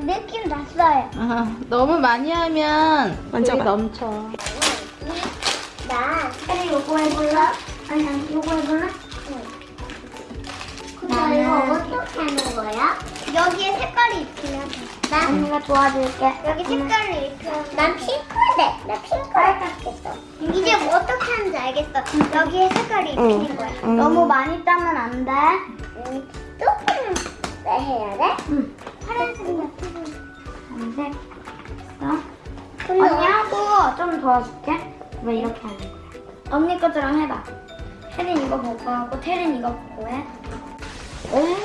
느낌 났어요. 아, 너무 많이 하면. 물이 넘쳐. 나 그래 요거 해볼래? 아니 아니 요거 해볼래? 나 나는- 이거 어떻게 하는 거야? 여기에 색깔이 입히면 돼. 나 언니가 도와줄게. 여기 색깔을 입히면 난 핑크인데 나 핑크 할겠어. 이제 뭐 어떻게 하는지 알겠어. 여기에 색깔이 입히는 응. 거야. 응. 너무 많이 따면 안 돼. 응. 조금 내 해야 돼? 응. 파란색이야. 파란색. 됐어. 언니 하고 좀 도와줄게. 왜 이렇게 하는 거야? 언니 것처럼 해봐. 혜린 이거 보고 하고 태린 이거 보고 해. 응?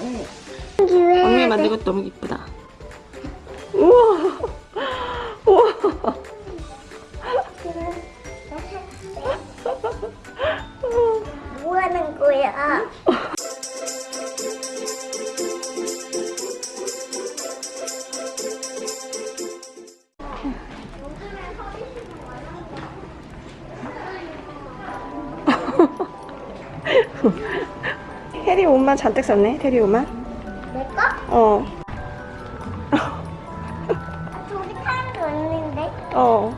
응. 언니 만든 것도 너무 이쁘다. 우와. 우와. 뭐 하는 거야? 옷만 잔뜩 샀네. 테리 옷만. 내 거? 어. 저기 사람도 있는데. 어.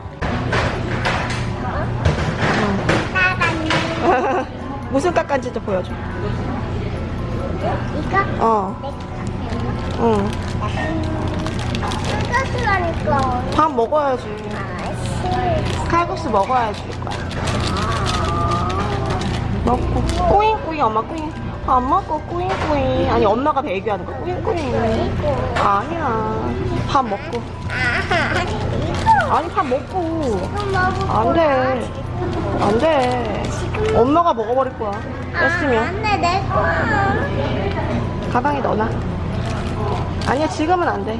나갔네. 무슨 깎았는지도 보여줘. 이거? 어. 내 거? 응. 이것이라니까. 밥 먹어야지. 아씨. 칼국수 먹어야지. 먹고. 꾸잉꾸잉 엄마 꾸잉. 안 먹고 꾸잉꾸잉. 아니 엄마가 배기하는 거 꾸잉꾸잉. 아니야. 밥 먹고. 아. 아니 밥 먹고. 지금 먹을 안 거야. 돼. 안 돼. 엄마가 먹어버릴 거야. 아, 뺐으면. 안 돼, 내 거. 가방에 넣어놔. 아니야 지금은 안 돼.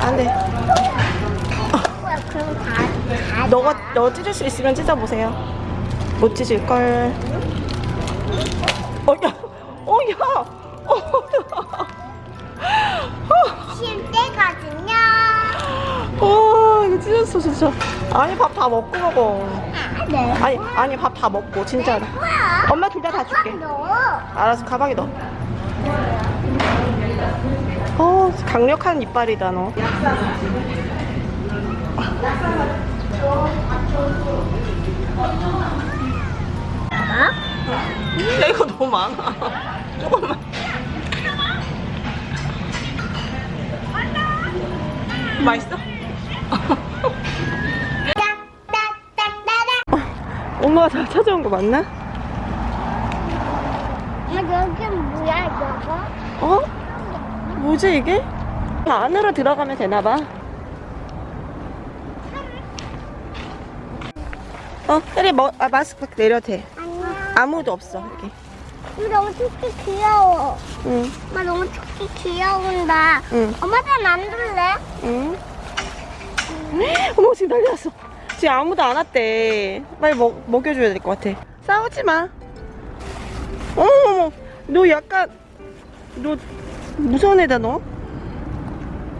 안 돼. 뭐야, 그럼 다, 다. 너가 너 찢을 수 있으면 찢어보세요. 못 찢을 걸. 어 야, 어 야, 어쉴 때거든요. 야. 어 이거 찢었어 진짜. 아니 밥 다 먹고 먹어. 아, 네. 아니 아니 밥 다 먹고 진짜로. 뭐야? 엄마 둘 다 다 줄게. 너. 알아서 가방에 넣어. 어 강력한 이빨이다 너. 야 이거 너무 많아. 조금만. 맛있어? 엄마가 다 찾아온 거 맞나? 엄마 여기 뭐야 저거? 어? 뭐지 이게? 안으로 들어가면 되나봐. 어, 혜리 뭐, 아, 마스크 내려도 돼. 아무도 없어, 여기. 이거 너무 토끼 귀여워. 응, 엄마 너무 토끼 귀여운다. 응, 엄마도 만들래? 응. 어머, 지금 난리 났어. 지금 아무도 안 왔대. 빨리 먹, 먹여줘야 될 것 같아. 싸우지 마. 어머머머, 너 약간, 너 무서운 애다, 너.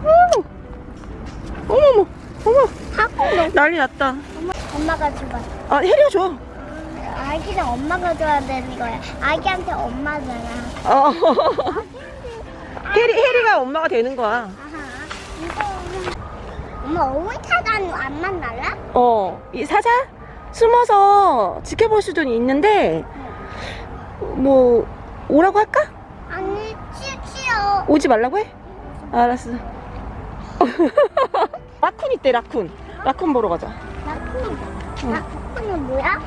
어머, 어머머, 어머. 너. 난리 났다. 엄마, 엄마가 줘봐. 아, 혜리가 줘. 아기는 엄마가 줘야 되는 거야. 아기한테 엄마잖아. 어. 혜리, 혜리가 엄마가 되는 거야. 엄마 오이타단 안 만날라? 어, 이 사자? 숨어서 지켜볼 수도 있는데, 뭐, 오라고 할까? 아니 치치요. 오지 말라고 해? 알았어. 라쿤 있대, 라쿤. 라쿤 보러 가자. 나쿠. 나쿠는 뭐야?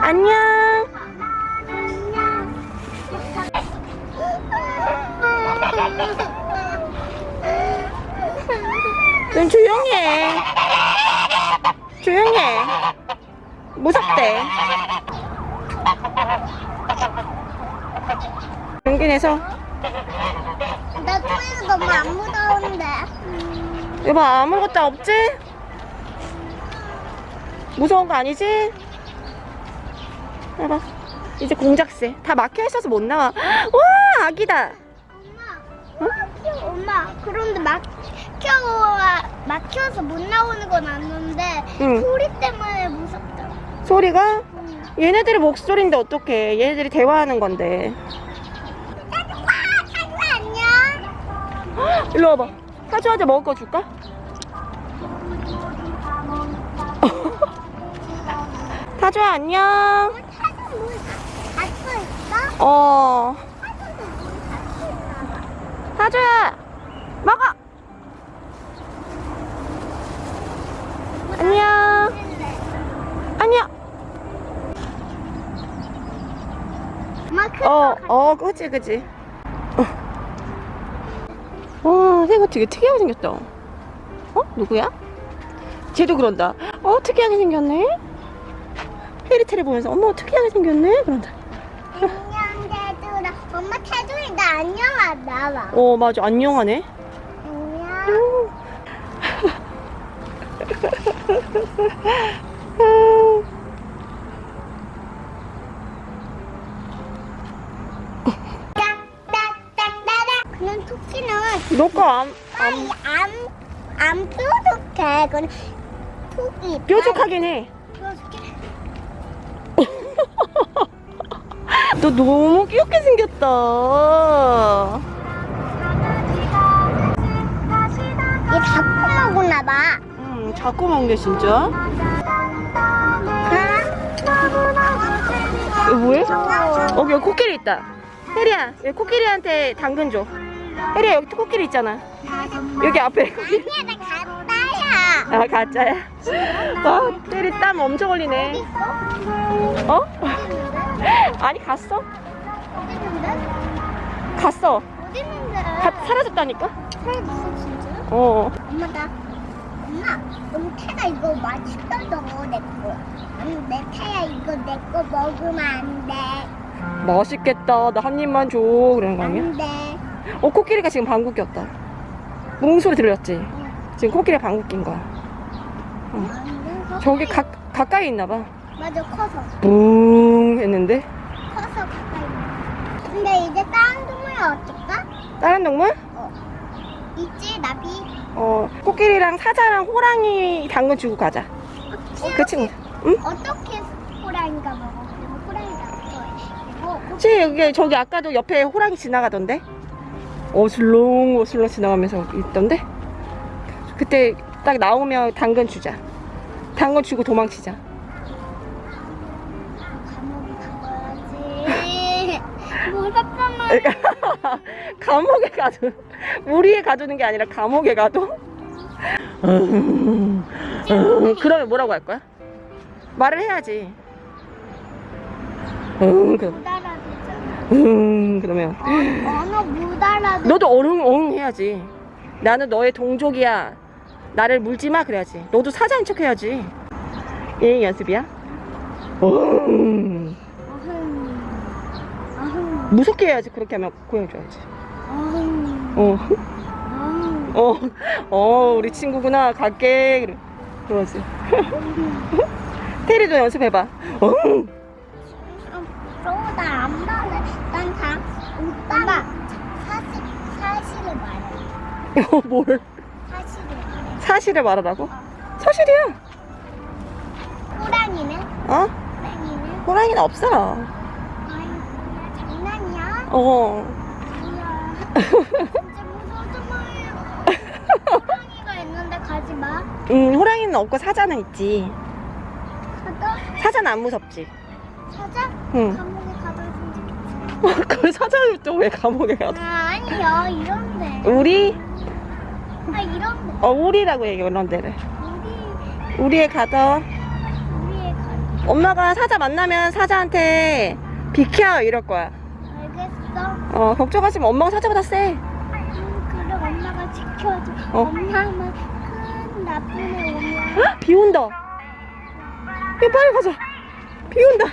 안녕. 좀 조용히 해. 조용히 해. 무섭대. 용기 내서. 나 토이가 너무 안 무서운데. 여보 아무것도 없지? 무서운 거 아니지? 봐봐 이제 공작새 다 막혀 있어서 못 나와 와 아기다 엄마, 엄마. 그런데 막혀 막혀서 못 나오는 건 아는데 응. 소리 때문에 무섭다. 소리가 얘네들의 목소리인데 어떡해 얘네들이 대화하는 건데 와, 타구 안녕. 일로 와봐. 타조한테 먹을 거 줄까? 타조야 안녕. 어. 타조야 먹어. 안녕. 안녕. 어, 거 어, 그치, 그치. 어. 와, 새거 되게 특이하게 생겼다. 어? 누구야? 쟤도 그런다. 어, 특이하게 생겼네? 페리테를 보면서, 어머, 특이하게 생겼네? 그런다. 엄마 태두이 나 안녕하다 봐 어, 맞아. 안녕하네. 안녕 그냥 토끼는 너거 안, 안, 안 뾰족해 그냥 토끼 뾰족하긴 해. 너 너무 귀엽게 생겼다. 얘 자꾸 먹었나 봐 음, 자꾸 먹네, 진짜. 이거 뭐해? 어, 여기 코끼리 있다. 혜리야, 여기 코끼리한테 당근 줘. 혜리야, 여기 코끼리 있잖아. 여기 앞에 코끼리. 아, 가짜야? 와, 혜리 땀 엄청 흘리네. 어? 아니, 갔어. 어딨는데? 갔어. 어딨는데? 가, 사라졌다니까? 사라졌어 진짜? 어. 엄마 나 엄마 너무 태가 이거 맛있어서 내 거 아니 내 태야 이거 내 거 먹으면 안 돼 맛있겠다. 나 한 입만 줘. 그러는 거 아니야? 안 돼 어, 코끼리가 지금 방귀 꼈다. 뭉소리 들렸지? 지금 코끼리 방귀 낀 거야. 안돼 저기 가, 가까이 있나 봐. 맞아 커서 뿡 했는데. 커서 가까이 있는. 근데 이제 다른 동물 어떨까? 다른 동물? 있지 나비 어, 코끼리랑 사자랑 호랑이 당근 주고 가자. 그 친구. 응? 어떻게 호랑이가 먹어? 호랑이가 그치, 여기, 저기 아까도 옆에 호랑이 지나가던데? 어슬렁, 어슬렁 지나가면서 있던데? 그때 딱 나오면 당근 주자. 당근 주고 도망치자. 말이야 감옥에 가도, 우리에 가두는 게 아니라 감옥에 가도? 음, 음, 그러면 뭐라고 할 거야? 말을 해야지. 음, 그, 음, 그러면. 어, 언어 못 알아듣 너도 어흥 어흥 해야지. 나는 너의 동족이야. 나를 물지 마 그래야지. 너도 사자인 척 해야지. 예 연습이야. 어흥 무섭게 해야지. 그렇게 하면 보여줘야지. 어흥 어, 어, 어, 우리 친구구나. 갈게. 그래. 그러지. 테리도 연습해봐. 난다 사실 사실을 말해 어, 뭘? 사실을 말해 사실을 말하라고? 사실이야. 호랑이는 어? 호랑이는 호랑이는 없어. 어. 진짜 무서워서 호랑이가 있는데 가지 마 음, 호랑이는 없고 사자는 있지. 가다 사자는 안 무섭지. 사자 응. 감옥에 가봐야 좋겠지 그 사자를 또 왜 감옥에 가도? 아 아니야 이런데 우리 아 이런데 어 우리라고 얘기해 이런 데를 우리 우리에 가더 우리의 가 엄마가 사자 만나면 사자한테 비켜 이럴 거야 어어 걱정하지 마. 엄마가 사자보다 세 음, 그래 엄마가 지켜줘. 어. 엄마만 큰 나쁜 애 오면 헉, 비 온다. 야 빨리 가자. 비 온다